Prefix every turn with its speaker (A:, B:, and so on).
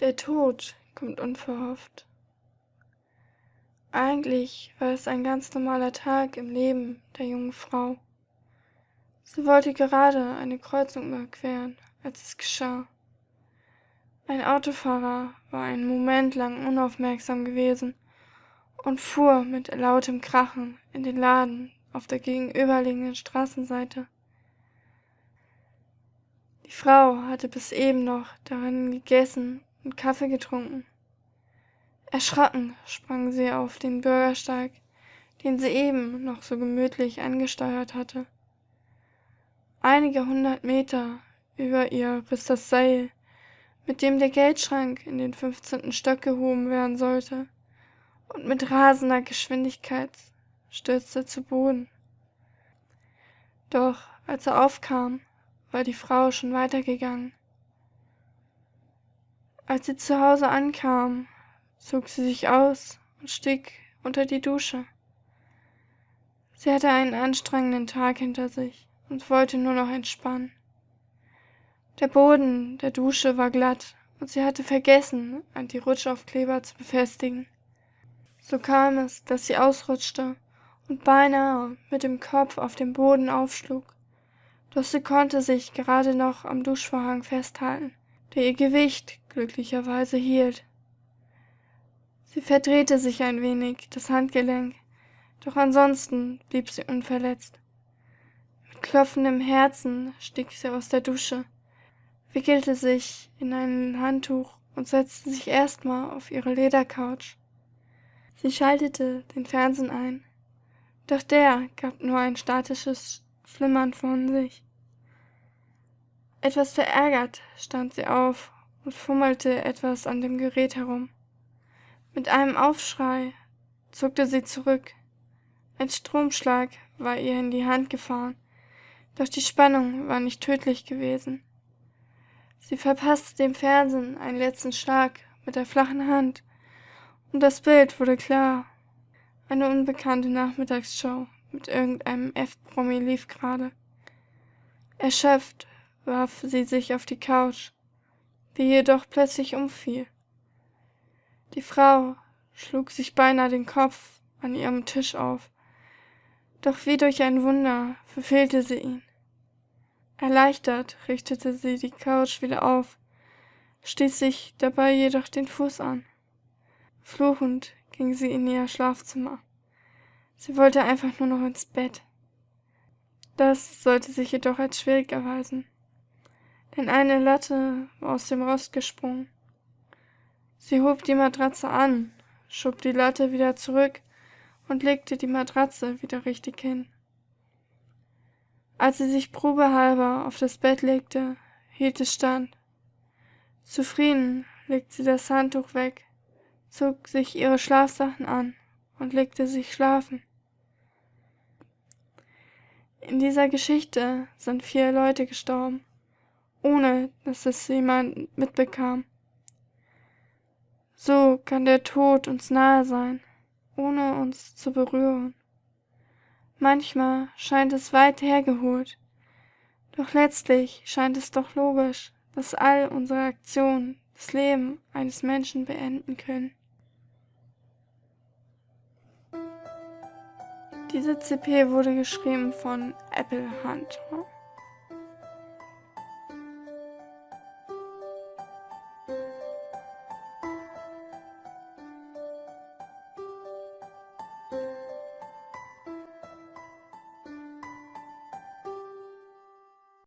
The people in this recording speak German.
A: Der Tod kommt unverhofft. Eigentlich war es ein ganz normaler Tag im Leben der jungen Frau. Sie wollte gerade eine Kreuzung überqueren, als es geschah. Ein Autofahrer war einen Moment lang unaufmerksam gewesen und fuhr mit lautem Krachen in den Laden auf der gegenüberliegenden Straßenseite. Die Frau hatte bis eben noch darin gegessen und Kaffee getrunken. Erschrocken sprang sie auf den Bürgersteig, den sie eben noch so gemütlich angesteuert hatte. Einige hundert Meter über ihr riss das Seil, mit dem der Geldschrank in den fünfzehnten Stock gehoben werden sollte, und mit rasender Geschwindigkeit stürzte zu Boden. Doch als er aufkam, war die Frau schon weitergegangen. Als sie zu Hause ankam, zog sie sich aus und stieg unter die Dusche. Sie hatte einen anstrengenden Tag hinter sich und wollte nur noch entspannen. Der Boden der Dusche war glatt und sie hatte vergessen, Anti-Rutschaufkleber zu befestigen. So kam es, dass sie ausrutschte und beinahe mit dem Kopf auf dem Boden aufschlug doch sie konnte sich gerade noch am Duschvorhang festhalten, der ihr Gewicht glücklicherweise hielt. Sie verdrehte sich ein wenig das Handgelenk, doch ansonsten blieb sie unverletzt. Mit klopfendem Herzen stieg sie aus der Dusche, wickelte sich in ein Handtuch und setzte sich erstmal auf ihre Ledercouch. Sie schaltete den Fernsehen ein, doch der gab nur ein statisches Flimmern von sich. Etwas verärgert stand sie auf und fummelte etwas an dem Gerät herum. Mit einem Aufschrei zuckte sie zurück. Ein Stromschlag war ihr in die Hand gefahren, doch die Spannung war nicht tödlich gewesen. Sie verpasste dem Fernsehen einen letzten Schlag mit der flachen Hand, und das Bild wurde klar. Eine unbekannte Nachmittagsshow mit irgendeinem F-Promi lief gerade. Erschöpft warf sie sich auf die Couch, die jedoch plötzlich umfiel. Die Frau schlug sich beinahe den Kopf an ihrem Tisch auf, doch wie durch ein Wunder verfehlte sie ihn. Erleichtert richtete sie die Couch wieder auf, stieß sich dabei jedoch den Fuß an. Fluchend ging sie in ihr Schlafzimmer. Sie wollte einfach nur noch ins Bett. Das sollte sich jedoch als schwierig erweisen denn eine Latte aus dem Rost gesprungen. Sie hob die Matratze an, schob die Latte wieder zurück und legte die Matratze wieder richtig hin. Als sie sich probehalber auf das Bett legte, hielt es stand. Zufrieden legte sie das Handtuch weg, zog sich ihre Schlafsachen an und legte sich schlafen. In dieser Geschichte sind vier Leute gestorben ohne dass es jemand mitbekam. So kann der Tod uns nahe sein, ohne uns zu berühren. Manchmal scheint es weit hergeholt, doch letztlich scheint es doch logisch, dass all unsere Aktionen das Leben eines Menschen beenden können. Diese CP wurde geschrieben von Apple Hunter.